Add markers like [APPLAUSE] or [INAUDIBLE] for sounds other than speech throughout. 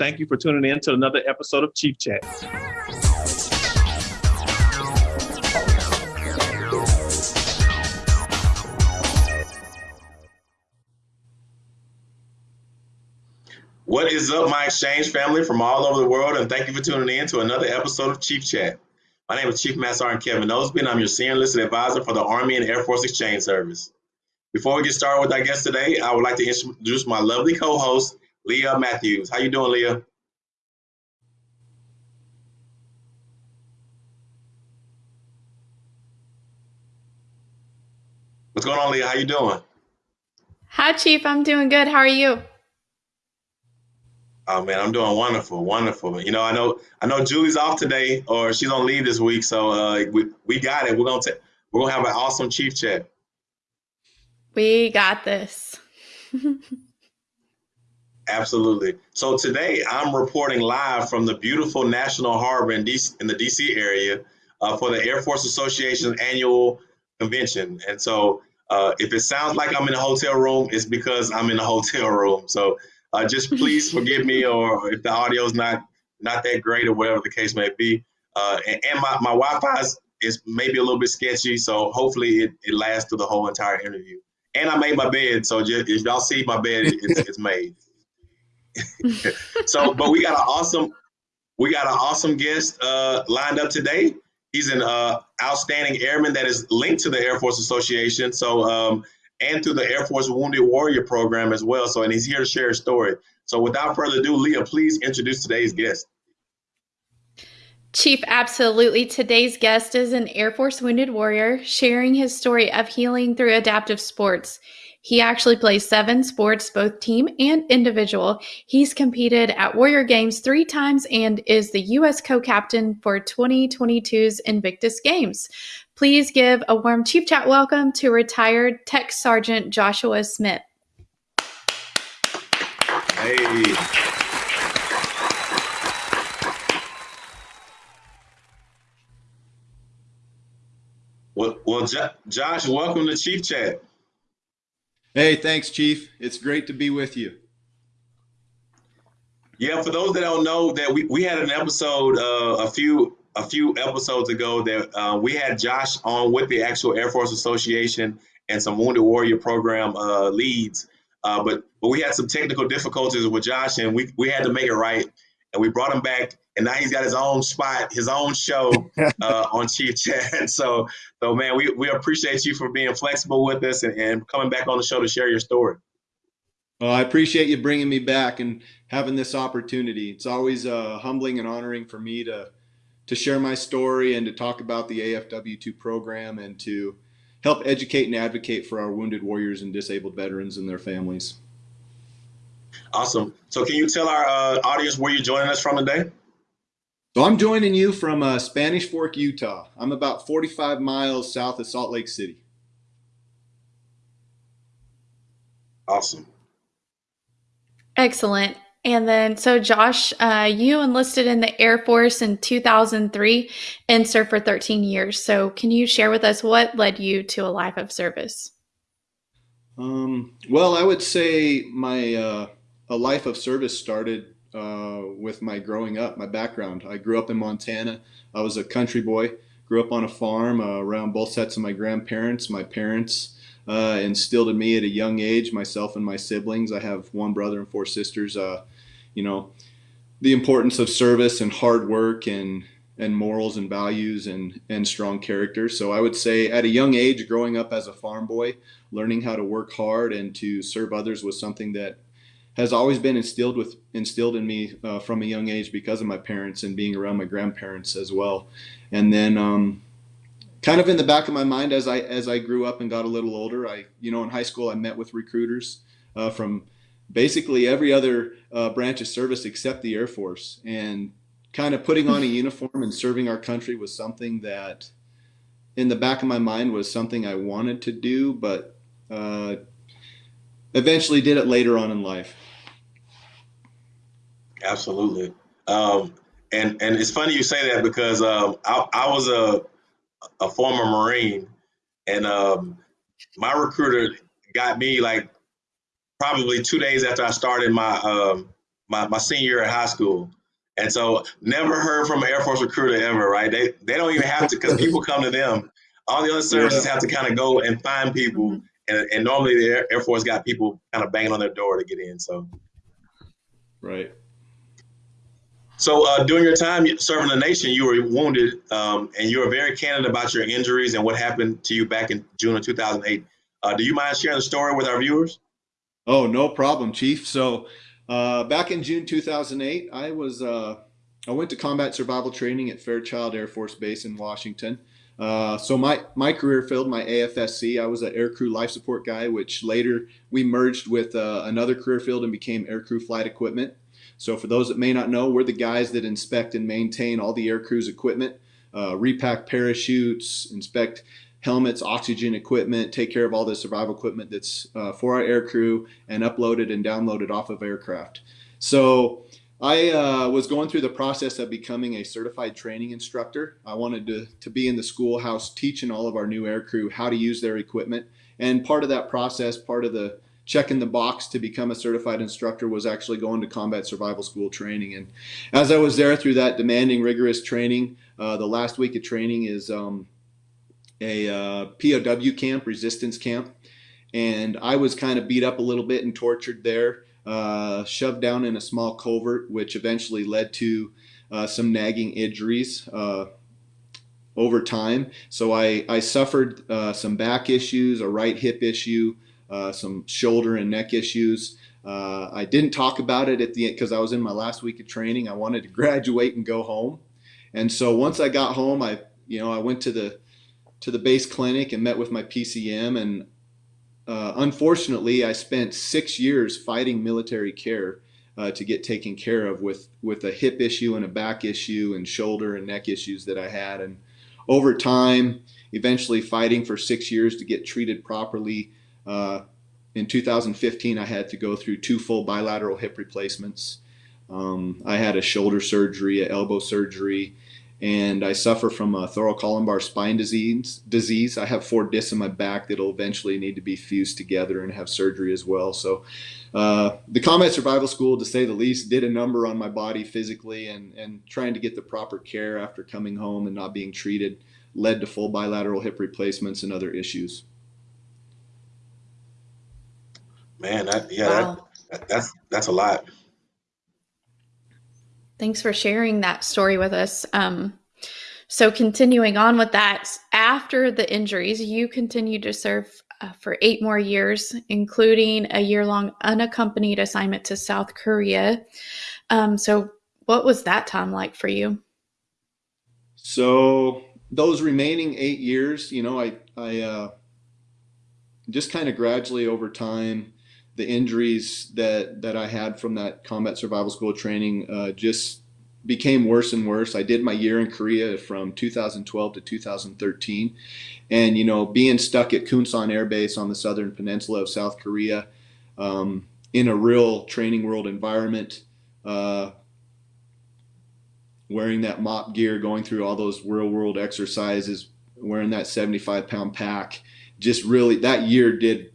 Thank you for tuning in to another episode of Chief Chat. What is up, my exchange family from all over the world, and thank you for tuning in to another episode of Chief Chat. My name is Chief Master Sergeant Kevin Osby, and I'm your Senior Enlisted Advisor for the Army and Air Force Exchange Service. Before we get started with our guest today, I would like to introduce my lovely co-host, Leah Matthews. How you doing, Leah? What's going on, Leah? How you doing? Hi, Chief. I'm doing good. How are you? Oh man, I'm doing wonderful, wonderful. You know, I know, I know Julie's off today, or she's on leave this week, so uh, we we got it. We're gonna take, we're gonna have an awesome chief chat. We got this. [LAUGHS] Absolutely. So today I'm reporting live from the beautiful National Harbor in, DC, in the DC area uh, for the Air Force Association annual convention. And so uh, if it sounds like I'm in a hotel room, it's because I'm in a [LAUGHS] hotel room. So uh, just please [LAUGHS] forgive me, or if the audio is not not that great, or whatever the case may be. Uh, and, and, my, my Wi-Fi is, is maybe a little bit sketchy, so hopefully it, it lasts through the whole entire interview. And I made my bed, so just, if y'all see my bed, it's, it's made. So, but we got an awesome, we got an awesome guest uh, lined up today. He's an uh, outstanding airman that is linked to the Air Force Association. So, um, and through the Air Force Wounded Warrior program as well. So, and he's here to share his story. So, without further ado, Leah, please introduce today's guest. Chief, absolutely. Today's guest is an Air Force Wounded Warrior sharing his story of healing through adaptive sports. He actually plays seven sports, both team and individual. He's competed at Warrior Games three times and is the U.S. co captain for 2022's Invictus Games. Please give a warm Chief Chat welcome to retired Tech Sergeant Joshua Smith. Hey. Well, well, Josh, welcome to Chief Chat. Hey, thanks, Chief. It's great to be with you. Yeah, for those that don't know, that we, we had an episode uh, a few a few episodes ago that uh, we had Josh on with the actual Air Force Association and some Wounded Warrior program uh, leads, uh, but but we had some technical difficulties with Josh, and we we had to make it right, and we brought him back and now he's got his own spot, his own show [LAUGHS] uh, on Chief Chat. [LAUGHS] So, so man, we, we appreciate you for being flexible with us and, and coming back on the show to share your story. Well, I appreciate you bringing me back and having this opportunity. It's always uh, humbling and honoring for me to to share my story and to talk about the AFW2 program and to help educate and advocate for our wounded warriors and disabled veterans and their families. Awesome. So, can you tell our uh, audience where you're joining us from today? So I'm joining you from uh, Spanish Fork, Utah. I'm about 45 miles south of Salt Lake City. Awesome. Excellent. And then, so Josh, uh, you enlisted in the Air Force in 2003 and served for 13 years. So, can you share with us what led you to a life of service? Um, well, I would say my uh, a life of service started uh, with my growing up, my background. I grew up in Montana. I was a country boy. Grew up on a farm uh, around both sets of my grandparents. My parents uh, instilled in me at a young age, myself and my siblings. I have one brother and four sisters. Uh, you know, the importance of service and hard work and and morals and values and and strong character. So I would say at a young age, growing up as a farm boy, learning how to work hard and to serve others was something that has always been instilled with instilled in me uh, from a young age because of my parents and being around my grandparents as well. And then, um, kind of in the back of my mind as I as I grew up and got a little older, I you know in high school I met with recruiters uh, from basically every other uh, branch of service except the Air Force, and kind of putting on a uniform and serving our country was something that in the back of my mind was something I wanted to do, but uh, eventually did it later on in life. Absolutely. Um, and and it's funny you say that because um, I, I was a a former Marine, and um, my recruiter got me like probably two days after I started my um, my, my senior year at high school. And so never heard from an Air Force recruiter ever, right? They they don't even have to because people come to them. All the other services have to kind of go and find people. And, and normally the Air, Air Force got people kind of banging on their door to get in. So right. So uh, during your time serving the nation, you were wounded, um, and you were very candid about your injuries and what happened to you back in June of 2008. Uh, do you mind sharing the story with our viewers? Oh, no problem, Chief. So uh, back in June 2008, I was uh, I went to combat survival training at Fairchild Air Force Base in Washington. Uh, so my my career field, my AFSC, I was an aircrew life support guy, which later we merged with uh, another career field and became aircrew flight equipment. So for those that may not know, we're the guys that inspect and maintain all the aircrew's equipment, uh, repack parachutes, inspect helmets, oxygen equipment, take care of all the survival equipment that's uh, for our aircrew and uploaded and downloaded off of aircraft. So I uh, was going through the process of becoming a certified training instructor. I wanted to, to be in the schoolhouse teaching all of our new aircrew how to use their equipment. And part of that process, part of the checking the box to become a certified instructor was actually going to combat survival school training. And as I was there through that demanding, rigorous training, uh, the last week of training is um, a uh, POW camp, resistance camp, and I was kind of beat up a little bit and tortured there, uh, shoved down in a small covert, which eventually led to uh, some nagging injuries uh, over time. So I, I suffered uh, some back issues, a right hip issue, uh, some shoulder and neck issues. I didn't talk about it at the end because I was in my last week of training. I wanted to [LAUGHS] graduate and go home. And so once I got home, I, you know, I went to the to the base clinic and met with my PCM. And uh, unfortunately, I spent six years fighting military care uh, to get taken care of with, with a hip issue and a back issue and shoulder and neck issues that I had. And over time, eventually fighting for six years to get treated properly. Uh, in 2015, I had to go through two full bilateral hip replacements. Um, I had a shoulder surgery, an elbow surgery, and I suffer from a thoracolumbar spine disease. Disease. I have four discs in my back that'll eventually need to be fused together and have surgery as well. So, uh, the combat survival school, to say the least, did a number on my body physically, and and trying to get the proper care after coming home and not being treated led to full bilateral hip replacements and other issues. Man, that, yeah, wow. that, that's that's a lot. Thanks for sharing that story with us. Um, so, continuing on with that, after the injuries, you continued to serve uh, for eight more years, including a year long unaccompanied assignment to South Korea. Um, so, what was that time like for you? So, those remaining eight years, you know, I, I uh, just kind of gradually over time the injuries that that I had from that combat survival school training uh, just became worse and worse. I did my year in Korea from 2012 to 2013, and you know, being stuck at Kunsan Air Base on the southern peninsula of South Korea, um, in a real training world environment, uh, wearing that MOPP gear, going through all those real world exercises, wearing that 75 pound pack, just really that year did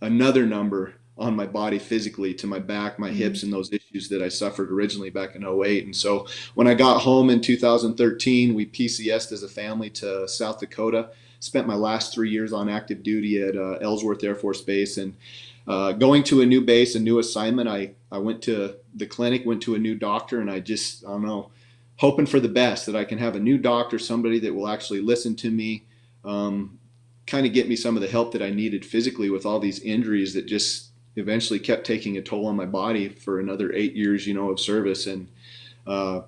another number on my body physically to my back, my mm-hmm. hips, and those issues that I suffered originally back in 08. And so when I got home in 2013, we PCSed as a family to South Dakota. Spent my last three years on active duty at uh, Ellsworth Air Force Base. And uh, going to a new base, a new assignment, I, I went to the clinic, went to a new doctor, and I just, I don't know, hoping for the best that I can have a new doctor, somebody that will actually listen to me. Um, kind of get me some of the help that I needed physically with all these injuries that just eventually kept taking a toll on my body for another eight years, you know, of service. And uh,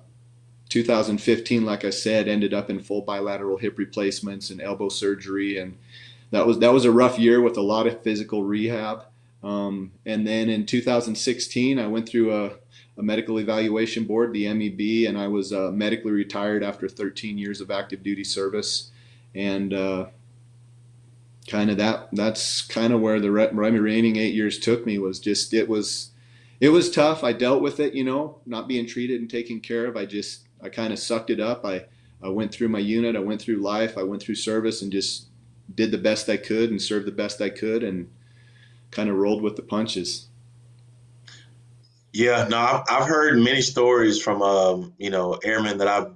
2015, like I said, ended up in full bilateral hip replacements and elbow surgery, and that was that was a rough year with a lot of physical rehab. Um, and then in 2016, I went through a, a, medical evaluation board, the MEB, and I was uh, medically retired after 13 years of active duty service. And uh, kind of that that's kind of where the remaining eight years took me was just it was it was tough. I dealt with it you know not being treated and taken care of. I just i kind of sucked it up. I i went through my unit. I went through life. I went through service and just did the best i could and served the best i could and kind of rolled with the punches. Yeah, no, I've, I've heard many stories from um, you know airmen that I've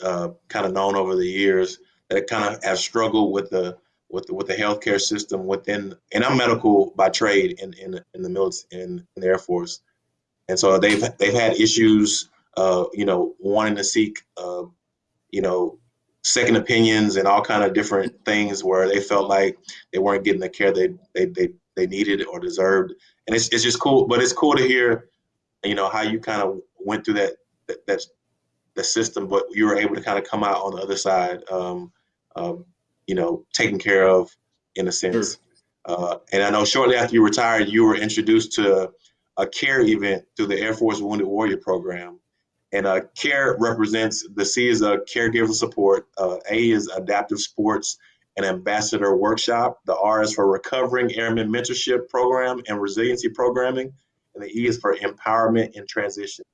uh, kind of known over the years that kind of have struggled with the with with the healthcare system within. And I'm medical by trade in in, in the military in, in the Air Force, and so they've they've had issues, uh, you know, wanting to seek, uh, you know, second opinions and all kind of different things where they felt like they weren't getting the care they they they, they needed or deserved. And it's, it's just cool, but it's cool to hear you know how you kind of went through that that, that the system, but you were able to kind of come out on the other side, um, um, you know, taken care of in a sense. Sure. Uh, and I know shortly after you retired, you were introduced to a care event through the Air Force Wounded Warrior Program. And uh, CARE represents the C is a caregiver support, uh, A is adaptive sports and ambassador workshop, the R is for recovering airmen mentorship program and resiliency programming, and the E is for empowerment and transition.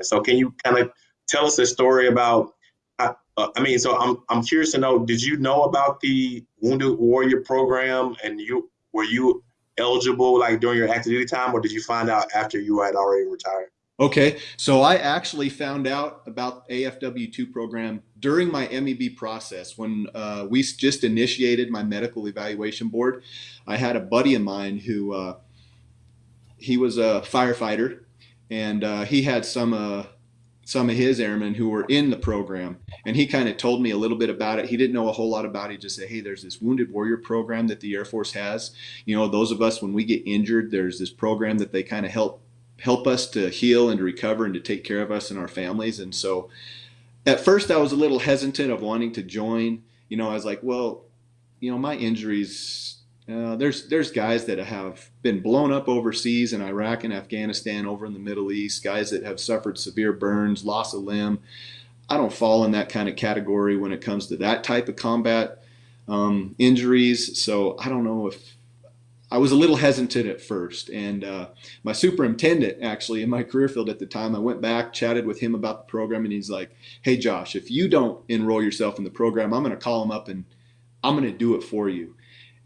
And so, can you kind of tell us a story about? Uh, uh, I mean, so I'm I'm curious to know. Did you know about the Wounded Warrior program, and you were you eligible like during your active duty time, or did you find out after you had already retired? Okay, so I actually found out about AFW2 program during my MEB process when uh, we just initiated my medical evaluation board. I had a buddy of mine who uh, he was a firefighter, and uh, he had some uh, some of his airmen who were in the program, and he kind of told me a little bit about it. He didn't know a whole lot about it. He just said, "Hey, there's this Wounded Warrior program that the Air Force has. You know, those of us when we get injured, there's this program that they kind of help help us to heal and to recover and to take care of us and our families." And so, at first, I was a little hesitant of wanting to join. You know, I was like, "Well, you know, my injuries." Uh, there's there's guys that have been blown up overseas in Iraq and Afghanistan, over in the Middle East, guys that have suffered severe burns, loss of limb. I don't fall in that kind of category when it comes to that type of combat um, injuries. So I don't know if I was a little hesitant at first. And uh, my superintendent, actually, in my career field at the time, I went back, chatted with him about the program, and he's like, "Hey, Josh, if you don't enroll yourself in the program, I'm going to call him up and I'm going to do it for you."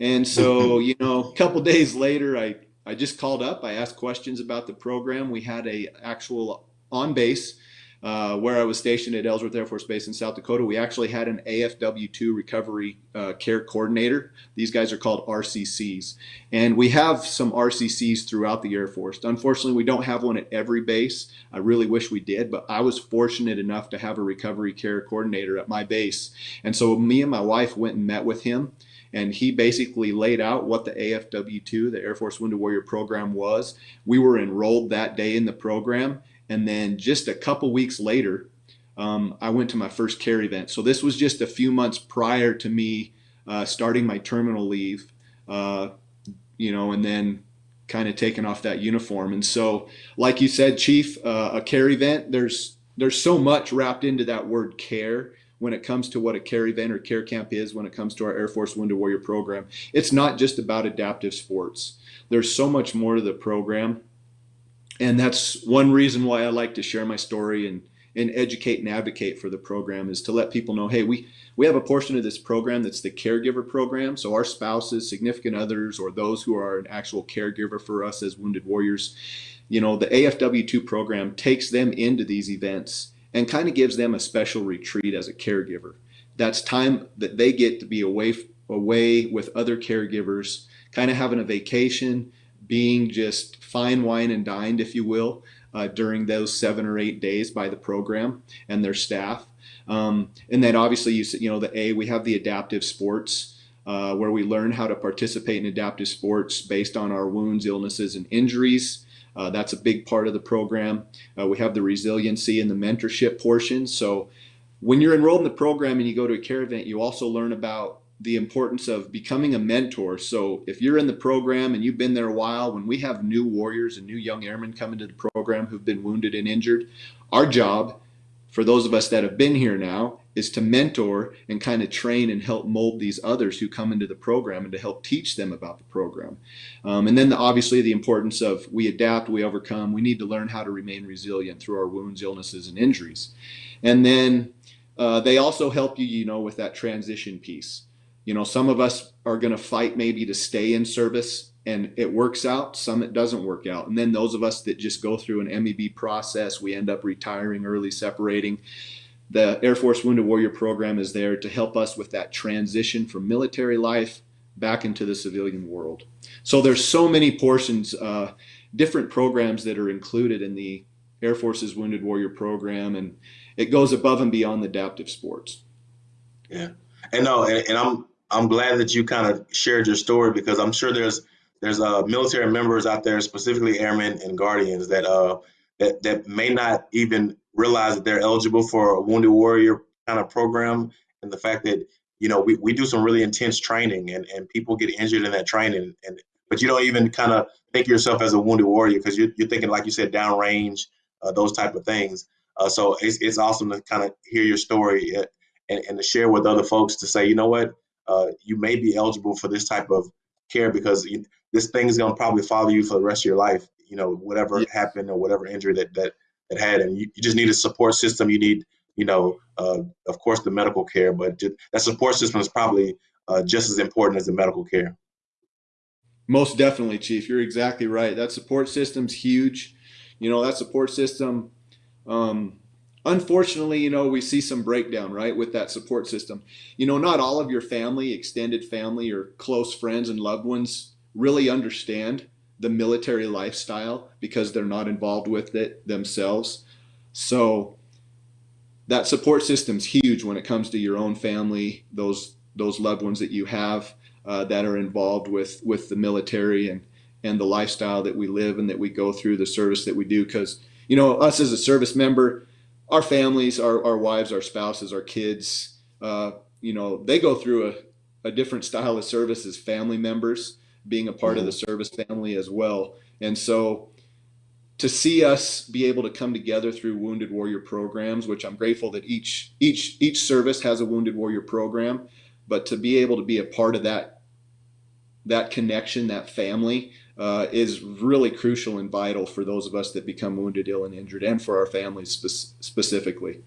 And so, [LAUGHS] you know, a couple days later, I, I just called up. I asked questions about the program. We had a actual on base uh, where I was stationed at Ellsworth Air Force Base in South Dakota. We actually had an AFW2 recovery uh, care coordinator. These guys are called RCCs. And we have some RCCs throughout the Air Force. Unfortunately, we don't have one at every base. I really wish we did, but I was fortunate enough to have a recovery care coordinator at my base. And so me and my wife went and met with him and he basically laid out what the AFW2, the Air Force Wounded Warrior program was. We were enrolled that day in the program, and then just a couple weeks later, um, I went to my first care event. So this was just a few months prior to me uh, starting my terminal leave, uh, you know, and then kind of taking off that uniform. And so, like you said, Chief, uh, a care event, there's there's so much wrapped into that word care when it comes to what a care event or care camp is when it comes to our Air Force Wounded Warrior program. It's not just about adaptive sports. There's so much more to the program. And that's one reason why I like to share my story and, and educate and advocate for the program is to let people know, hey, we, we have a portion of this program that's the caregiver program. So our spouses, significant others, or those who are an actual caregiver for us as wounded warriors, you know, the AFW2 program takes them into these events and kind of gives them a special retreat as a caregiver. That's time that they get to be away away with other caregivers, kind of having a vacation, being just fine wine and dined, if you will, uh, during those seven or eight days by the program and their staff. Um, and then obviously, you you know the A we have the adaptive sports. Uh, where we learn how to participate in adaptive sports based on our wounds, illnesses, and injuries. Uh, that's a big part of the program. Uh, we have the resiliency and the mentorship portion. So when you're enrolled in the program and you go to a care event, you also learn about the importance of becoming a mentor. So if you're in the program and you've been there a while, when we have new warriors and new young airmen come into the program who've been wounded and injured, our job for those of us that have been here now is to mentor and kind of train and help mold these others who come into the program and to help teach them about the program. Um, and then the, obviously the importance of we adapt, we overcome, we need to learn how to remain resilient through our wounds, illnesses, and injuries. And then uh, they also help you, you know, with that transition piece. you know, some of us are going to fight maybe to stay in service and it works out. Some it doesn't work out. And then those of us that just go through an MEB process, we end up retiring early, separating. The Air Force Wounded Warrior Program is there to help us with that transition from military life back into the civilian world. So there's so many portions, uh, different programs that are included in the Air Force's Wounded Warrior Program, and it goes above and beyond the adaptive sports. Yeah, and no, and, and I'm I'm glad that you kind of shared your story because I'm sure there's there's uh, military members out there, specifically airmen and guardians, that uh that that may not even realize that they're eligible for a wounded warrior kind of program, and the fact that you know we, we do some really intense training and and people get injured in that training, and but you don't even kind of think of yourself as a wounded warrior because you're, you're thinking like you said downrange, uh, those type of things. Uh, so it's it's awesome to kind of hear your story uh, and, and to share with other folks to say, you know what, uh, you may be eligible for this type of care because this thing is going to probably follow you for the rest of your life. You know, whatever yeah. happened or whatever injury that that that had, and you, you just need a support system. You need, you know, uh, of course, the medical care, but just, that support system is probably uh, just as important as the medical care. Most definitely, Chief. You're exactly right. That support system's huge. You know, that support system. Um, unfortunately, you know, we see some breakdown, right, with that support system. You know, not all of your family, extended family, or close friends and loved ones really understand the military lifestyle because they're not involved with it themselves. So that support system's huge when it comes to your own family, those those loved ones that you have uh, that are involved with with the military and and the lifestyle that we live and that we go through, the service that we do. Because you know, us as a service member, our families, our, our wives, our spouses, our kids, uh, you know, they go through a, a different style of service as family members, being a part mm-hmm. of the service family as well. And so to see us be able to come together through wounded warrior programs, which I'm grateful that each each each service has a wounded warrior program, but to be able to be a part of that that connection, that family, uh, is really crucial and vital for those of us that become wounded, ill, and injured, and for our families spe- specifically.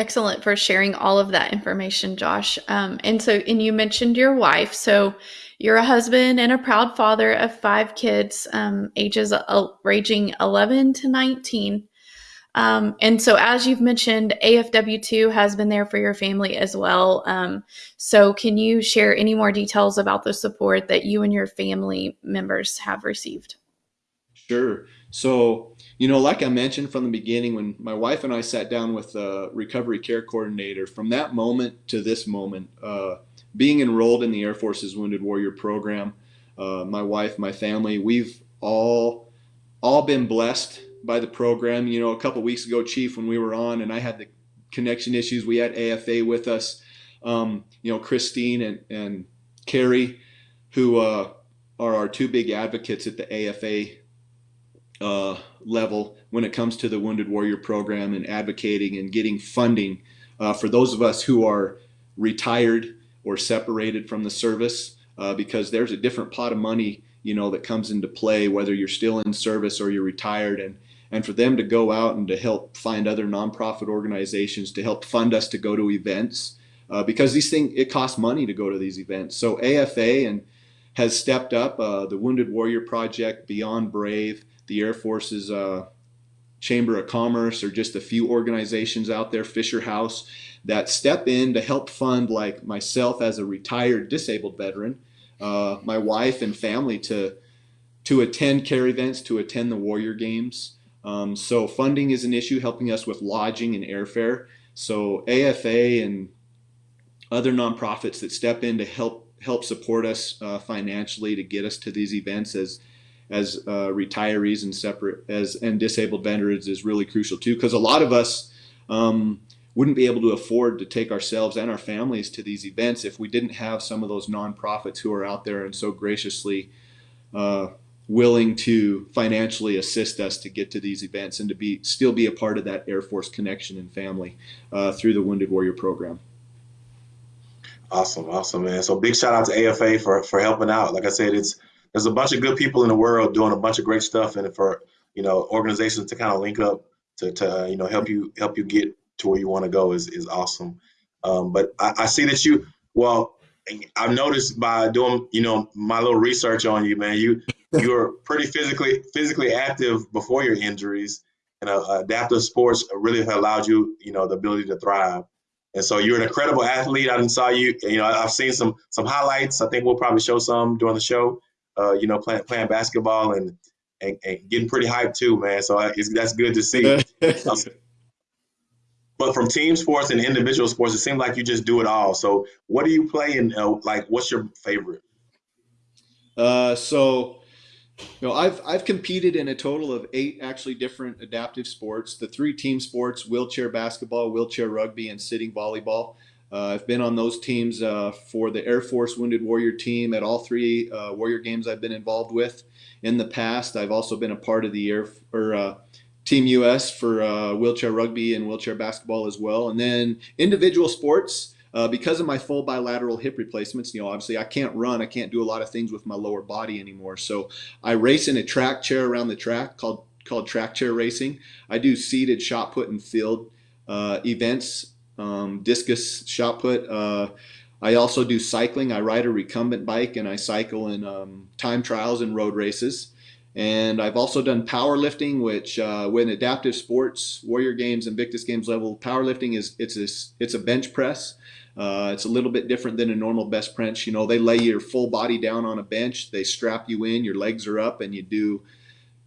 Excellent for sharing all of that information, Josh. Um, and so, and you mentioned your wife. So, you're a husband and a proud father of five kids, um, ages uh, ranging 11 to 19. Um, and so, as you've mentioned, AFW2 has been there for your family as well. Um, so, can you share any more details about the support that you and your family members have received? Sure. So, you know, like I mentioned from the beginning, when my wife and I sat down with the recovery care coordinator, from that moment to this moment, uh, being enrolled in the Air Force's Wounded Warrior program, uh, my wife, my family, we've all all been blessed by the program. You know, a couple weeks ago, Chief, when we were on and I had the connection issues, we had AFA with us. Um, you know, Christine and, and Carrie, who uh, are our two big advocates at the AFA uh, level when it comes to the Wounded Warrior program and advocating and getting funding uh, for those of us who are retired or separated from the service, uh, because there's a different pot of money, you know, that comes into play whether you're still in service or you're retired and and for them to go out and to help find other nonprofit organizations to help fund us to go to events uh, because these things it costs money to go to these events. So AFA and has stepped up. Uh, the Wounded Warrior Project, Beyond Brave, the Air Force's uh, Chamber of Commerce, or just a few organizations out there, Fisher House, that step in to help fund like myself as a retired disabled veteran, uh, my wife and family to to attend care events, to attend the Warrior Games. Um, so funding is an issue, helping us with lodging and airfare. So AFA and other nonprofits that step in to help help support us uh, financially to get us to these events as as uh, retirees and separate as and disabled veterans is really crucial too because a lot of us um, wouldn't be able to afford to take ourselves and our families to these events if we didn't have some of those nonprofits who are out there and so graciously uh, willing to financially assist us to get to these events and to be still be a part of that Air Force connection and family uh, through the Wounded Warrior program. Awesome, awesome, man. So big shout out to AFA for for helping out. Like I said, it's there's a bunch of good people in the world doing a bunch of great stuff, and for you know organizations to kind of link up to to you know help you help you get to where you want to go is is awesome. Um, but I, I see that you well. I've noticed by doing, you know, my little research on you, man. You [LAUGHS] you were pretty physically physically active before your injuries, and uh, adaptive sports really allowed you, you know, the ability to thrive. And so you're an incredible athlete. I saw you. You know, I've seen some some highlights. I think we'll probably show some during the show. Uh, you know, playing playing basketball and, and, and getting pretty hyped too, man. So that's good to see. [LAUGHS] but from team sports and individual sports, it seems like you just do it all. So what do you play and uh, like? What's your favorite? Uh, so you know, I've I've competed in a total of eight actually different adaptive sports. The three team sports: wheelchair basketball, wheelchair rugby, and sitting volleyball. Uh, I've been on those teams uh, for the Air Force Wounded Warrior team at all three uh, Warrior games I've been involved with in the past. I've also been a part of the Air or Team US for uh, wheelchair rugby and wheelchair basketball as well. And then individual sports. Uh, because of my full bilateral hip replacements, you know, obviously I can't run, I can't do a lot of things with my lower body anymore. So I race in a track chair around the track called called track chair racing. I do seated shot put and field uh, events, um, discus shot put. Uh, I also do cycling. I ride a recumbent bike and I cycle in um, time trials and road races. And I've also done powerlifting, which uh, when adaptive sports, Warrior Games, Invictus Games level, powerlifting is it's a, it's a bench press. Uh, it's a little bit different than a normal bench press. You know, they lay your full body down on a bench, they strap you in, your legs are up, and you do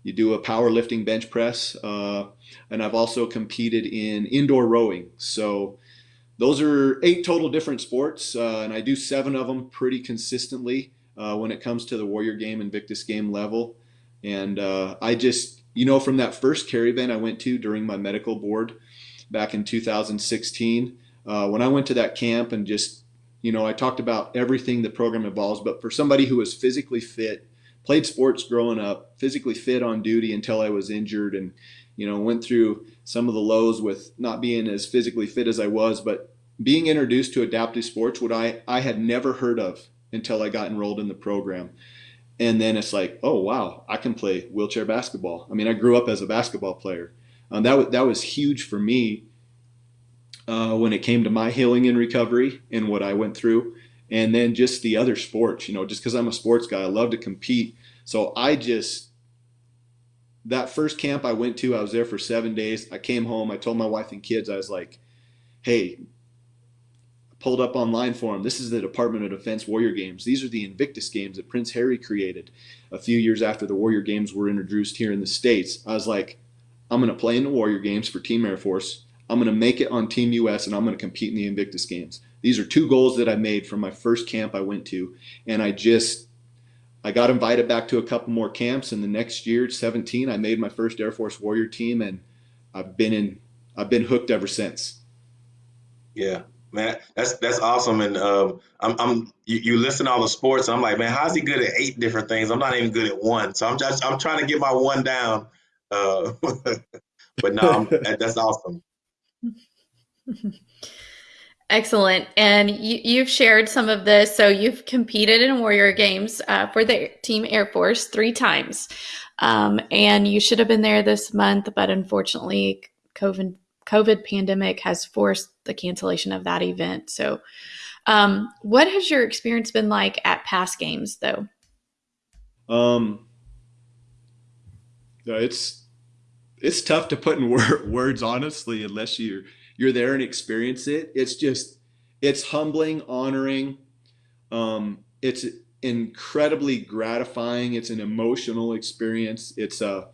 you do a powerlifting bench press. Uh, and I've also competed in indoor rowing. So those are eight total different sports, uh, and I do seven of them pretty consistently uh, when it comes to the Warrior Game Invictus Game level. And uh, I just, you know, from that first care event I went to during my medical board back in 2016, uh, when I went to that camp and just, you know, I talked about everything the program involves, but for somebody who was physically fit, played sports growing up, physically fit on duty until I was injured and, you know, went through some of the lows with not being as physically fit as I was, but being introduced to adaptive sports, what I, I had never heard of until I got enrolled in the program. And then it's like, oh, wow, I can play wheelchair basketball. I mean, I grew up as a basketball player. Um, that, that was huge for me uh, when it came to my healing and recovery and what I went through. And then just the other sports, you know, just because I'm a sports guy, I love to compete. So I just, that first camp I went to, I was there for seven days. I came home, I told my wife and kids, I was like, hey, pulled up online for them. This is the Department of Defense Warrior Games. These are the Invictus Games that Prince Harry created a few years after the Warrior Games were introduced here in the States. I was like, I'm going to play in the Warrior Games for Team Air Force. I'm going to make it on Team US and I'm going to compete in the Invictus Games. These are two goals that I made from my first camp I went to. And I just, I got invited back to a couple more camps. And the next year, 17, I made my first Air Force Warrior team. And I've been in, I've been hooked ever since. Yeah, man, that's that's awesome. And um, I'm, I'm you, you listen to all the sports. I'm like, man, how's he good at eight different things? I'm not even good at one. So I'm just I'm trying to get my one down. Uh, [LAUGHS] but no, [LAUGHS] that's awesome. [LAUGHS] Excellent. And you, have shared some of this. So you've competed in Warrior Games uh, for the Team Air Force three times. Um, and you should have been there this month, but unfortunately, COVID, COVID pandemic has forced the cancellation of that event. So, um, what has your experience been like at past games, though? Um, it's it's tough to put in wor- [LAUGHS] words honestly unless you're you're there and experience it it's just it's humbling honoring um, it's incredibly gratifying it's an emotional experience it's a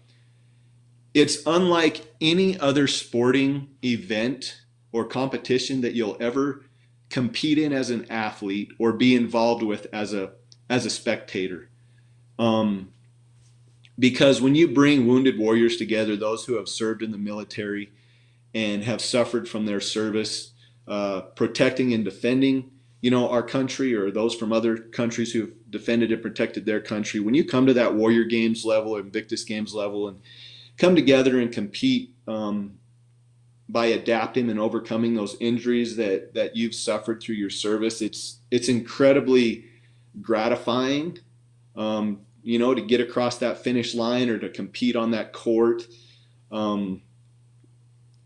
it's unlike any other sporting event or competition that you'll ever compete in as an athlete or be involved with as a as a spectator. Um, because when you bring wounded warriors together, those who have served in the military and have suffered from their service, uh, protecting and defending, you know, our country or those from other countries who've defended and protected their country, when you come to that Warrior Games level Invictus Games level and come together and compete um, by adapting and overcoming those injuries that that you've suffered through your service, it's it's incredibly gratifying um, you know, to get across that finish line or to compete on that court. Um,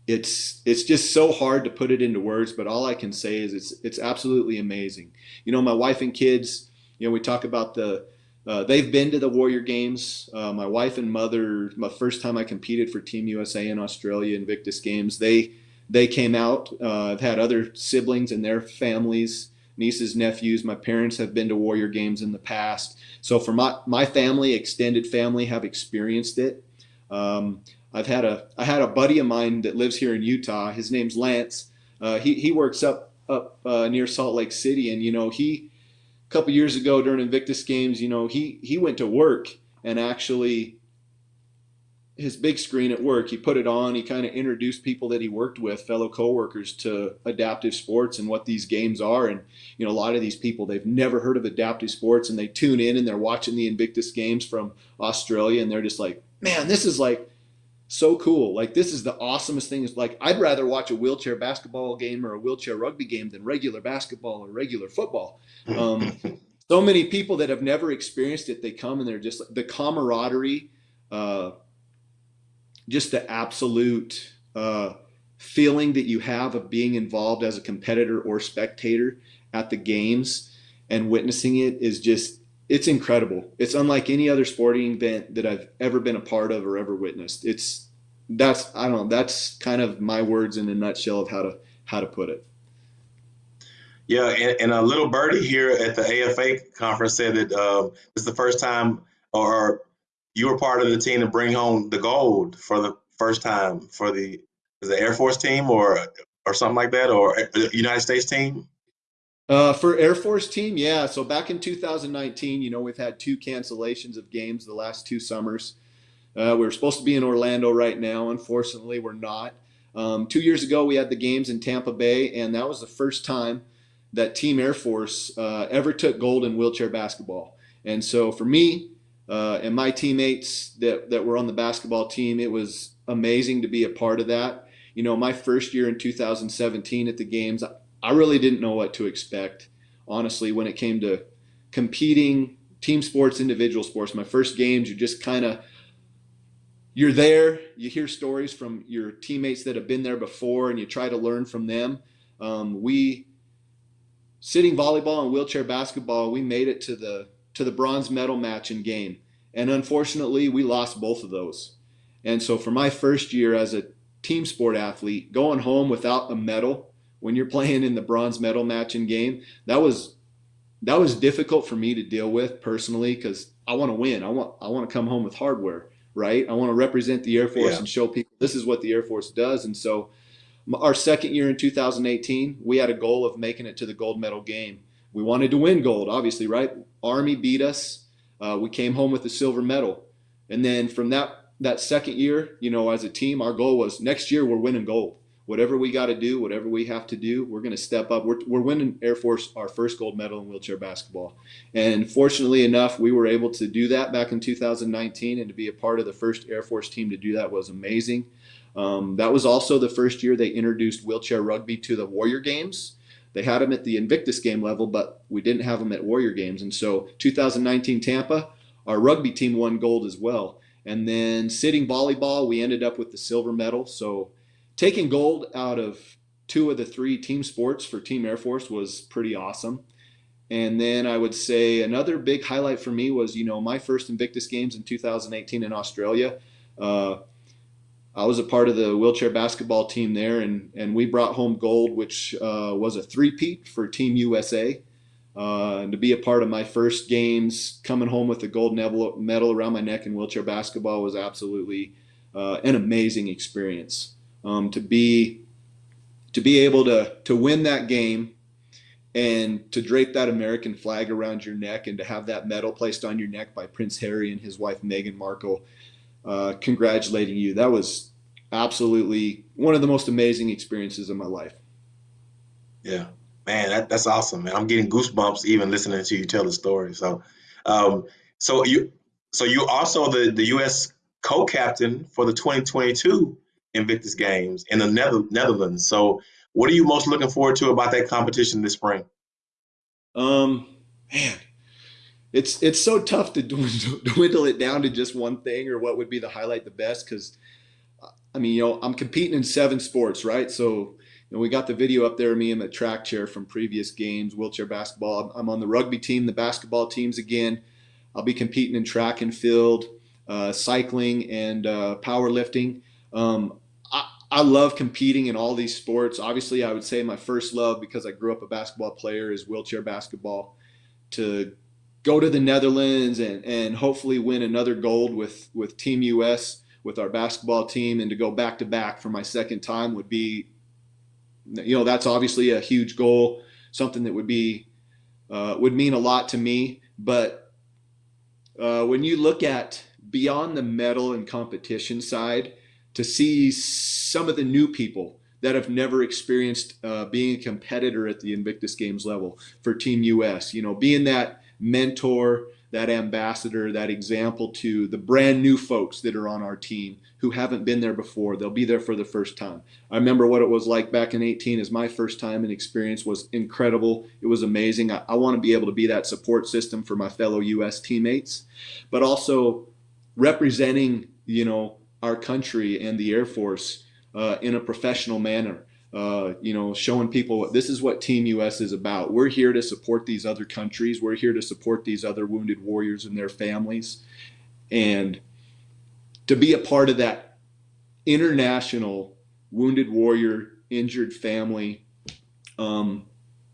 it's it's just so hard to put it into words, but all I can say is it's it's absolutely amazing. You know, my wife and kids, you know, we talk about the uh, they've been to the Warrior Games. Uh, my wife and mother, my first time I competed for Team USA in Australia Invictus Games, they they came out. Uh, I've had other siblings and their families, nieces, nephews. My parents have been to Warrior Games in the past. So for my my family, extended family, have experienced it. Um, I've had a I had a buddy of mine that lives here in Utah. His name's Lance. Uh, he he works up up uh, near Salt Lake City, and you know he a couple years ago during Invictus Games, you know he he went to work and actually his big screen at work he put it on he kind of introduced people that he worked with fellow coworkers to adaptive sports and what these games are and you know a lot of these people they've never heard of adaptive sports and they tune in and they're watching the invictus games from australia and they're just like man this is like so cool. Like this is the awesomest thing. Is like I'd rather watch a wheelchair basketball game or a wheelchair rugby game than regular basketball or regular football. Um, [LAUGHS] so many people that have never experienced it, they come and they're just like the camaraderie, uh, just the absolute uh, feeling that you have of being involved as a competitor or spectator at the games and witnessing it is just it's incredible. It's unlike any other sporting event that I've ever been a part of or ever witnessed. It's that's I don't know. That's kind of my words in a nutshell of how to how to put it. Yeah, and, and a little birdie here at the AFA conference said that uh, this is the first time, or you were part of the team to bring home the gold for the first time for the the Air Force team or or something like that, or uh, United States team. Uh, for Air Force team, yeah. So back in 2019, you know, we've had two cancellations of games the last two summers. Uh, we are supposed to be in Orlando right now. Unfortunately, we're not. Um, two years ago, we had the games in Tampa Bay, and that was the first time that Team Air Force uh, ever took gold in wheelchair basketball. And so for me uh, and my teammates that, that were on the basketball team, it was amazing to be a part of that. You know, my first year in 2017 at the games, I really didn't know what to expect, honestly, when it came to competing, team sports, individual sports. My first games, you just kind of you're there. You hear stories from your teammates that have been there before, and you try to learn from them. Um, we sitting volleyball and wheelchair basketball, we made it to the to the bronze medal match in game, and unfortunately, we lost both of those. And so, for my first year as a team sport athlete, going home without a medal when you're [LAUGHS] playing in the bronze medal match in game, that was that was difficult for me to deal with personally because I want to win. I want I want to come home with hardware, right? I want to represent the Air Force yeah. and show people this is what the Air Force does. And so, our second year in 2018, we had a goal of making it to the gold medal game. We wanted to win gold, obviously, right? Army beat us. Uh, we came home with the silver medal, and then from that that second year, you know, as a team, our goal was next year we're winning gold whatever we got to do, whatever we have to do, we're going to step up. We're, we're winning Air Force our first gold medal in wheelchair basketball. And fortunately enough, we were able to do that back in 2019 and to be a part of the first Air Force team to do that was amazing. Um, that was also the first year they introduced wheelchair rugby to the Warrior Games. They had them at the Invictus game level, but we didn't have them at Warrior Games. And so 2019 Tampa, our rugby team won gold as well. And then sitting volleyball, we ended up with the silver medal. So taking gold out of two of the three team sports for Team Air Force was pretty awesome. And then I would say another big highlight for me was, you know, my first Invictus Games in 2018 in Australia. Uh, I was a part of the wheelchair basketball team there, and, and we brought home gold, which uh, was a three-peat for Team USA. Uh, and to be a part of my first games, coming home with a gold medal around my neck in wheelchair basketball was absolutely uh, an amazing experience um, to be to be able to to win that game and to drape that American flag around your neck and to have that medal placed on your neck by Prince Harry and his wife Meghan Markle, uh, congratulating you. That was absolutely one of the most amazing experiences of my life. Yeah, man, that, that's awesome, man. I'm getting goosebumps even listening to you tell the story. So, um, so you, so you also the the U.S. co-captain for the 2022 Invictus Games in the Nether- Netherlands. So, what are you most looking forward to about that competition this spring? Um, man, it's it's so tough to dwindle, [LAUGHS] dwindle it down to just one thing or what would be the highlight the best because I mean, you know, I'm competing in seven sports, right? So, you know, we got the video up there of me in the track chair from previous games, wheelchair basketball. I'm on the rugby team, the basketball teams again. I'll be competing in track and field, uh, cycling, and uh, powerlifting. Um, I, love competing in all these sports. Obviously, I would say my first love, because I grew up a basketball player, is wheelchair basketball. To go to the Netherlands and, and hopefully win another gold with, with Team US with our basketball team and to go back to back for my second time would be, you know, that's obviously a huge goal, something that would be, uh, would mean a lot to me. But uh, when you look at beyond the medal and competition side, to see some of the new people that have never experienced uh, being a competitor at the Invictus Games level for Team US, you know, being that mentor, that ambassador, that example to the brand new folks that are on our team who haven't been there before. They'll be there for the first time. I remember what it was like back in 18 as my first time and experience was incredible. It was amazing. I, I want to be able to be that support system for my fellow US teammates, but also representing, you know, our country and the Air Force uh, in a professional manner uh, you know, showing people this is what Team US is about. We're here to support these other countries. We're here to support these other wounded warriors and their families. And to be a part of that international wounded warrior, injured family, um,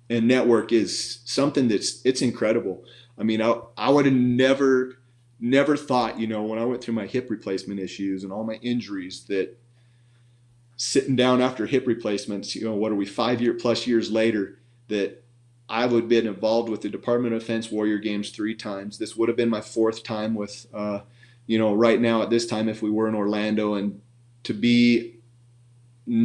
and network is something that's it's incredible. I mean, I, I would have never, never thought, you know, when I went through my hip replacement issues and all my injuries that sitting down after hip replacements, you know, what are we, five year plus years later, that I would have been involved with the Department of Defense Warrior Games three times. This would have been my fourth time with, uh, you know, right now at this time, if we were in Orlando, and to be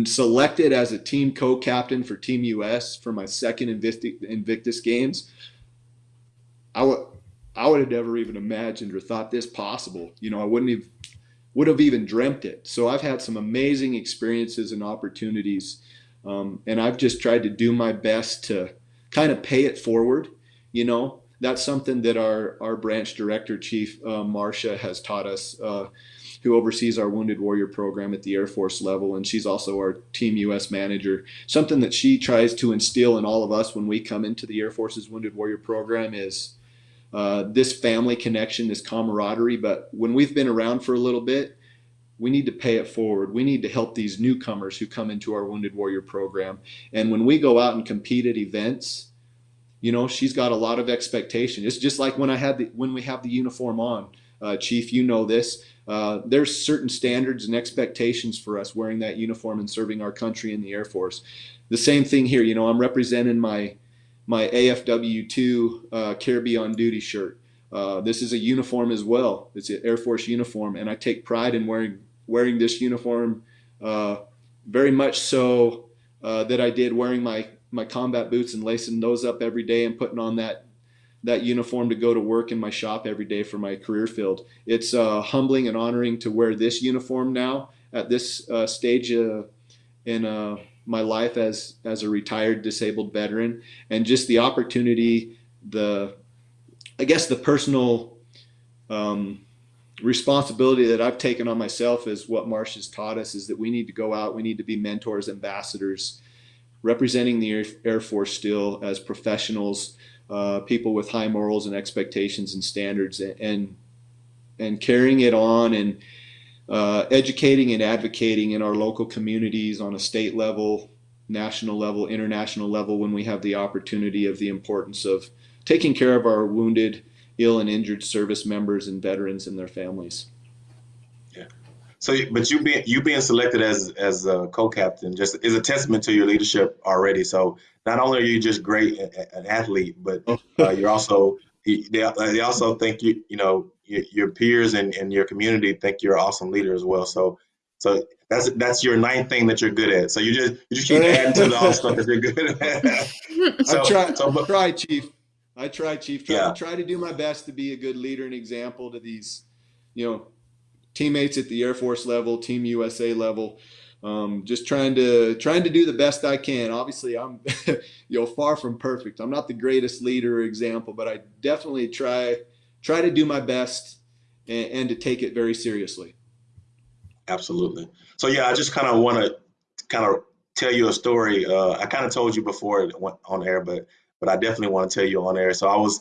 selected as a team co-captain for Team US for my second Invictus Games, I would I would have never even imagined or thought this possible. You know, I wouldn't have would have even dreamt it. So I've had some amazing experiences and opportunities, um, and I've just tried to do my best to kind of pay it forward. You know, that's something that our our branch director, Chief uh, Marcia, has taught us. Uh, who oversees our Wounded Warrior program at the Air Force level, and she's also our Team US manager. Something that she tries to instill in all of us when we come into the Air Force's Wounded Warrior program is uh, this family connection, this camaraderie. But when we've been around for a little bit, we need to pay it forward. We need to help these newcomers who come into our Wounded Warrior program. And when we go out and compete at events, you know, she's got a lot of expectation. It's just like when I had the, when we have the uniform on, uh, Chief, you know this. Uh, there's certain standards and expectations for us wearing that uniform and serving our country in the Air Force. The same thing here. You know, I'm representing my my AFW2 uh, Caribbean on Duty shirt. Uh, this is a uniform as well. It's an Air Force uniform, and I take pride in wearing wearing this uniform. Uh, very much so uh, that I did wearing my my combat boots and lacing those up every day and putting on that that uniform to go to work in my shop every day for my career field. It's uh, humbling and honoring to wear this uniform now at this uh, stage in my life as as a retired disabled veteran and just the opportunity the i guess the personal um, responsibility that i've taken on myself is what marsh has taught us is that we need to go out we need to be mentors ambassadors representing the air, force still as professionals uh, people with high morals and expectations and standards and and carrying it on and uh, educating and advocating in our local communities on a state level, national level, international level when we have the opportunity of the importance of taking care of our wounded, ill, and injured service members and veterans and their families. Yeah. So, but you being you being selected as as a co-captain just is a testament to your leadership already. So, not only are you just great an athlete, but oh. uh, you're also they, they also think you you know your, your peers and, and your community think you're an awesome leader as well. So so that's that's your ninth thing that you're good at. So you just you just keep adding to the all stuff that you're good at. [LAUGHS] so, I try, so, but, try, Chief. I try, Chief. Try, yeah. try to do my best to be a good leader and example to these, you know, teammates at the Air Force level, Team USA level. Um, just trying to trying to do the best I can. Obviously, I'm [LAUGHS] you know far from perfect. I'm not the greatest leader or example, but I definitely try try to do my best and, and to take it very seriously. Absolutely. So yeah, I just kind of want to kind of tell you a story. Uh, I kind of told you before it went on air, but but I definitely want to tell you on air. So I was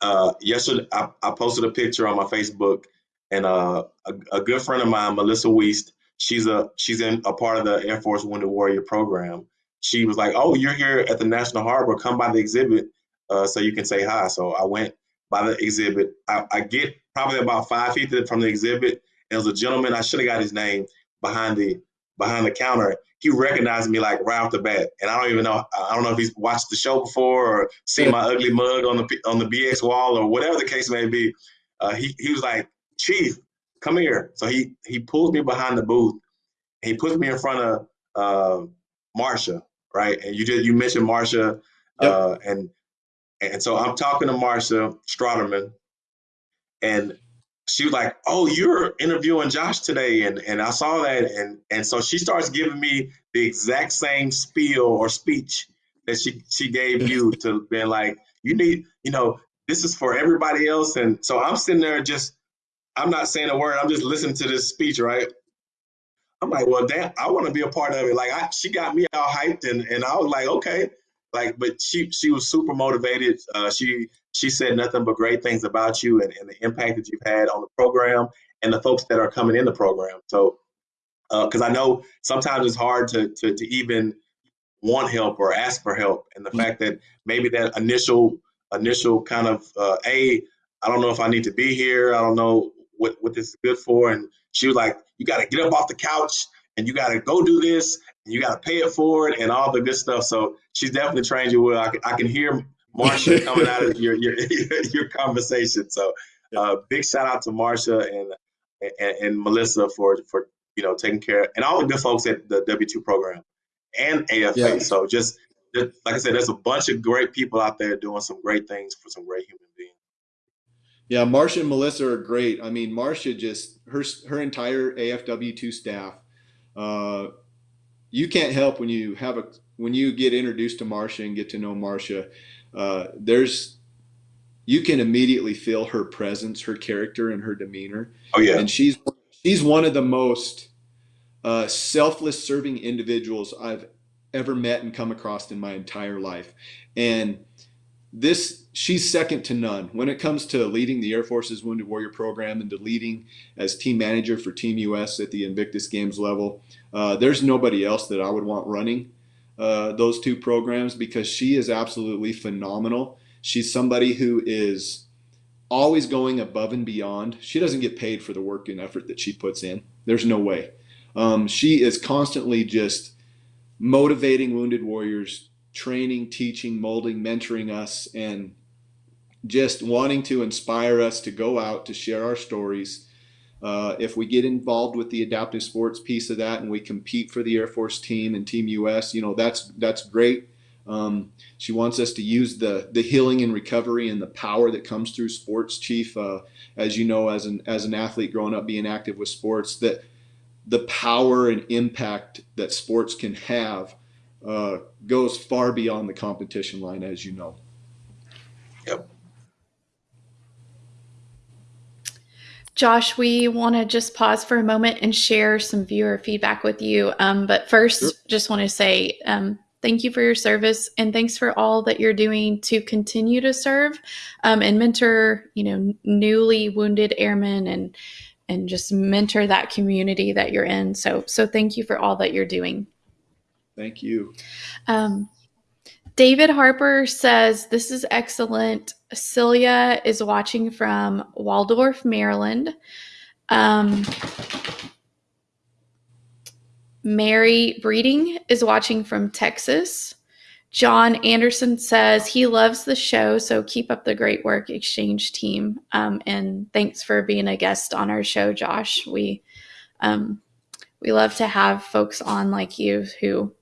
uh, yesterday. I, I posted a picture on my Facebook, and uh, a, a good friend of mine, Melissa Weist, she's a she's in a part of the Air Force Wounded Warrior program. She was like, "Oh, you're here at the National Harbor. Come by the exhibit uh, so you can say hi." So I went by the exhibit. I, I get probably about five feet from the exhibit. There was a gentleman. I should have got his name behind the behind the counter he recognized me like right off the bat, and I don't even know. I don't know if he's watched the show before or seen my ugly mug on the on the BX wall or whatever the case may be. Uh, he he was like, "Chief, come here." So he he pulls me behind the booth. he puts me in front of uh, Marsha, right? And you did you mentioned Marsha, yep. uh, and and so I'm talking to Marsha Stroderman, and she was like, "Oh, you're interviewing Josh today," and and I saw that, and and so she starts giving me the exact same spiel or speech that she she gave [LAUGHS] you to being like, "You need, you know, this is for everybody else," and so I'm sitting there just, I'm not saying a word, I'm just listening to this speech, right? I'm like, well, damn, I want to be a part of it. Like, I, she got me all hyped, and and I was like, okay, like, but she she was super motivated. Uh, she she said nothing but great things about you and, and the impact that you've had on the program and the folks that are coming in the program. So, because uh, I know sometimes it's hard to, to, to even want help or ask for help, and the mm-hmm. fact that maybe that initial initial kind of uh, a I don't know if I need to be here. I don't know what what this is good for. And she was like, you got to get up off the couch and you got to go do this and you got to pay it forward and all the good stuff. So she's definitely trained you well. I can, I can hear Marsha [LAUGHS] coming out of your your [LAUGHS] your conversation. So uh, big shout out to Marsha and, and, and Melissa for for you know taking care and all the good folks at the W two program and AFA. Yeah. So just, just like I said, there's a bunch of great people out there doing some great things for some great human beings. Yeah, Marsha and Melissa are great. I mean, Marsha just her her entire AFW two staff. Uh, you can't help when you have a when you get introduced to Marcia and get to know Marcia. uh, there's you can immediately feel her presence, her character, and her demeanor. Oh yeah, and she's she's one of the most uh, selfless serving individuals I've ever met and come across in my entire life, and this she's second to none when it comes to leading the Air Force's Wounded Warrior program and to leading as team manager for Team US at the Invictus Games level. Uh, there's nobody else that I would want running uh, those two programs because she is absolutely phenomenal. She's somebody who is always going above and beyond. She doesn't get paid for the work and effort that she puts in. There's no way. Um, she is constantly just motivating wounded warriors, training, teaching, molding, mentoring us, and just wanting to inspire us to go out to share our stories uh, if we get involved with the adaptive sports piece of that and we compete for the Air Force team and Team US, you know, that's that's great. Um, she wants us to use the the healing and recovery and the power that comes through sports, Chief. Uh, as you know, as an as an athlete growing up, being active with sports, that the power and impact that sports can have uh, goes far beyond the competition line, as you know. Yep. Josh, we want to just pause for a moment and share some viewer feedback with you. Um, but first, sure. just want to say um, thank you for your service and thanks for all that you're doing to continue to serve um, and mentor, you know, newly wounded airmen and and just mentor that community that you're in. So, so thank you for all that you're doing. Thank you. Um, David Harper says, This is excellent. Celia is watching from Waldorf, Maryland. Um, Mary Breeding is watching from Texas. John Anderson says he loves the show, so keep up the great work, Exchange team. Um, and thanks for being a guest on our show, Josh. We um, we love to have folks on like you who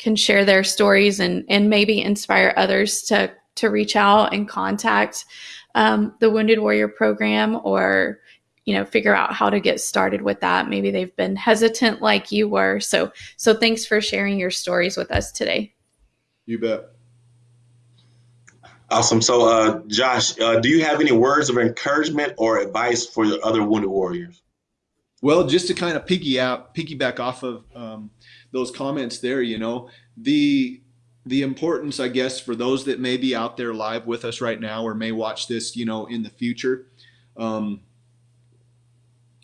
can share their stories and and maybe inspire others to to reach out and contact um, the Wounded Warrior program or you know figure out how to get started with that. Maybe they've been hesitant like you were. So so thanks for sharing your stories with us today. You bet. Awesome. So uh, josh uh, do you have any words of encouragement or advice for the other wounded warriors? Well, just to kind of piggy out, piggyback off of um, those comments there, you know, the the importance, I guess, for those that may be out there live with us right now or may watch this, you know, in the future. Um,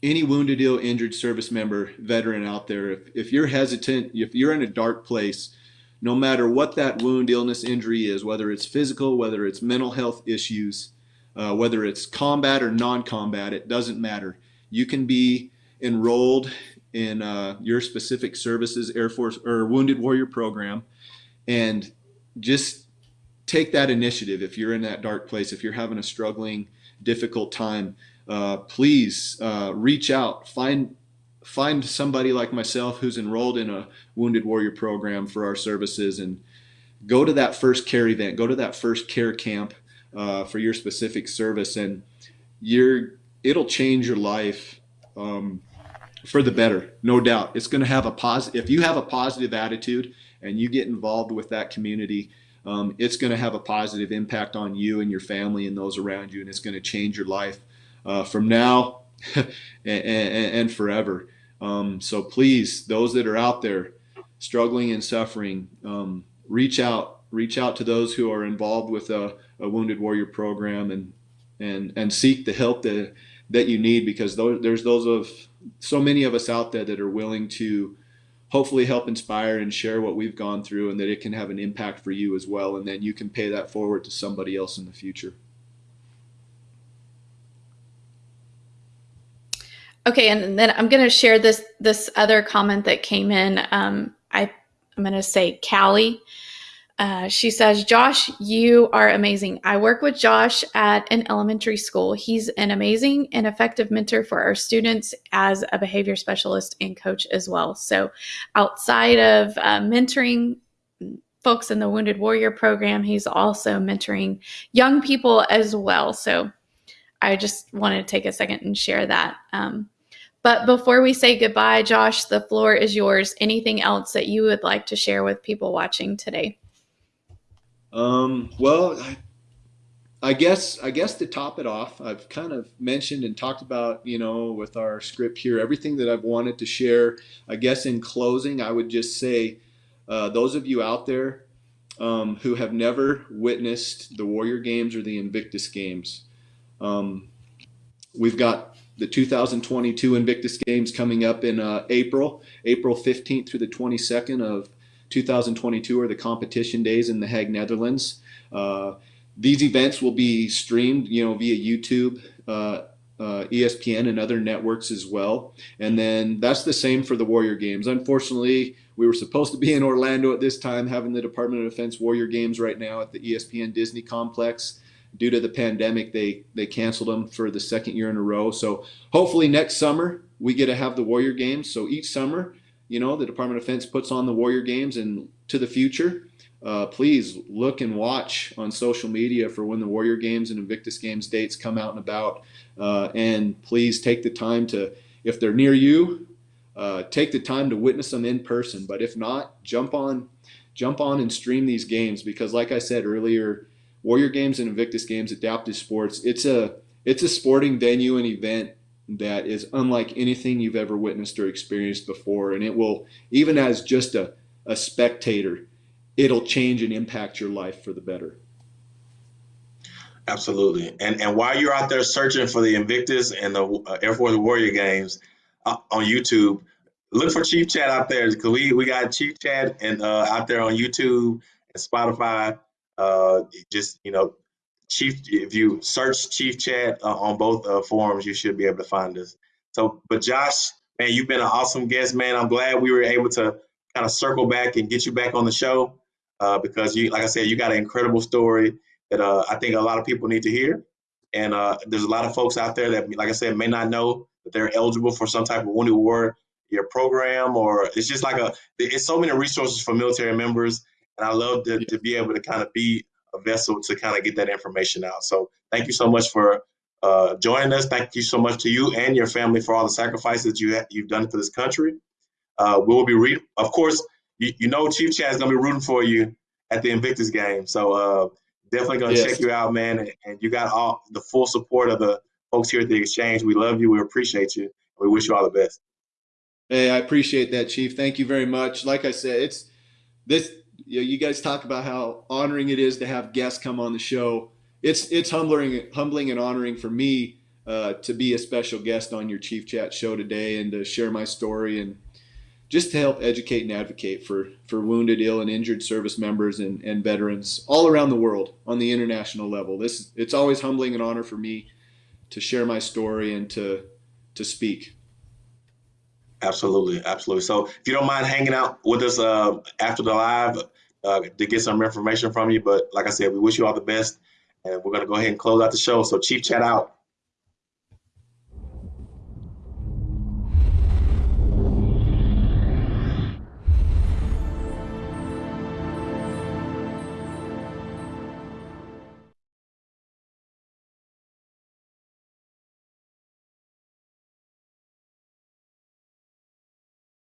any wounded, ill, injured service member, veteran out there, if, if you're hesitant, if you're in a dark place, no matter what that wound, illness, injury is, whether it's physical, whether it's mental health issues, uh, whether it's combat or non-combat, it doesn't matter. You can be enrolled in uh, your specific services, Air Force or Wounded Warrior program, and just take that initiative. If you're in that dark place, if you're having a struggling, difficult time, uh, please uh, reach out, find find somebody like myself who's enrolled in a Wounded Warrior program for our services, and go to that first care event, go to that first care camp uh, for your specific service, and you're it'll change your life um, for the better, no doubt. It's going to have a positive. If you have a positive attitude and you get involved with that community, um, it's going to have a positive impact on you and your family and those around you, and it's going to change your life uh, from now [LAUGHS] and, and, and, forever. Um, so please, those that are out there struggling and suffering, um, reach out. Reach out to those who are involved with a, a Wounded Warrior program and and and seek the help that that you need because there's those of so many of us out there that are willing to hopefully help inspire and share what we've gone through and that it can have an impact for you as well. And then you can pay that forward to somebody else in the future. Okay and then i'm going to share this this other comment that came in. Um, i i'm going to say callie uh, she says, Josh, you are amazing. I work with Josh at an elementary school. He's an amazing and effective mentor for our students as a behavior specialist and coach as well. So, outside of uh, mentoring folks in the Wounded Warrior program, he's also mentoring young people as well. So, I just wanted to take a second and share that. Um, but before we say goodbye, Josh, the floor is yours. Anything else that you would like to share with people watching today? Um, well, I, I guess I guess to top it off, I've kind of mentioned and talked about, you know, with our script here, everything that I've wanted to share. I guess in closing, I would just say, uh, those of you out there um, who have never witnessed the Warrior Games or the Invictus Games, um, we've got the 2022 Invictus Games coming up in uh, April, April 15th through the 22nd of 2022 are the competition days in The Hague, Netherlands. Uh, these events will be streamed, you know, via YouTube, uh, uh, ESPN, and other networks as well. And then that's the same for the Warrior Games. Unfortunately, we were supposed to be in Orlando at this time, having the Department of Defense Warrior Games right now at the ESPN Disney complex. Due to the pandemic, they they canceled them for the second year in a row. So hopefully next summer we get to have the Warrior Games. So each summer you know, the Department of Defense puts on the Warrior Games and to the future, uh, please look and watch on social media for when the Warrior Games and Invictus Games dates come out and about. Uh, and please take the time to, if they're near you, uh, take the time to witness them in person. But if not, jump on, jump on and stream these games because, like I said earlier, Warrior Games and Invictus Games, adaptive sports, it's a it's a sporting venue and event that is unlike anything you've ever witnessed or experienced before. And it will, even as just a, a spectator, it'll change and impact your life for the better. Absolutely. And and while you're out there searching for the Invictus and the uh, Air Force Warrior games uh, on YouTube, look for Chief Chat out there because we, we got Chief Chat and uh, out there on YouTube and Spotify. Uh, just you know, Chief, if you search Chief Chat uh, on both uh, forums, you should be able to find us. So, but Josh, man, you've been an awesome guest, man. I'm glad we were able to kind of circle back and get you back on the show uh, because you, like I said, you got an incredible story that uh, I think a lot of people need to hear. And uh, there's a lot of folks out there that, like I said, may not know that they're eligible for some type of wounded warrior program, or it's just like a, it's so many resources for military members. And I love to, to be able to kind of be vessel to kind of get that information out. So thank you so much for uh, joining us. Thank you so much to you and your family for all the sacrifices you you've done for this country. Uh, we will be reading, of course, you, you know Chief going to be rooting for you at the Invictus game. So uh, definitely going to yes. check you out, man. And, and, you got all the full support of the folks here at the Exchange. We love you. We appreciate you. We wish you all the best. Hey, I appreciate that, Chief. Thank you very much. Like I said, it's this. You, know, you guys talk about how honoring it is to have guests come on the show. It's it's humbling, humbling and honoring for me uh, to be a special guest on your Chief Chat show today and to share my story and just to help educate and advocate for for wounded, ill, and injured service members and, and veterans all around the world on the international level. This it's always humbling and honor for me to share my story and to to speak. Absolutely, absolutely. So if you don't mind hanging out with us uh, after the live uh, to get some information from you, but like I said, we wish you all the best, and we're gonna go ahead and close out the show. So Chief Chat out.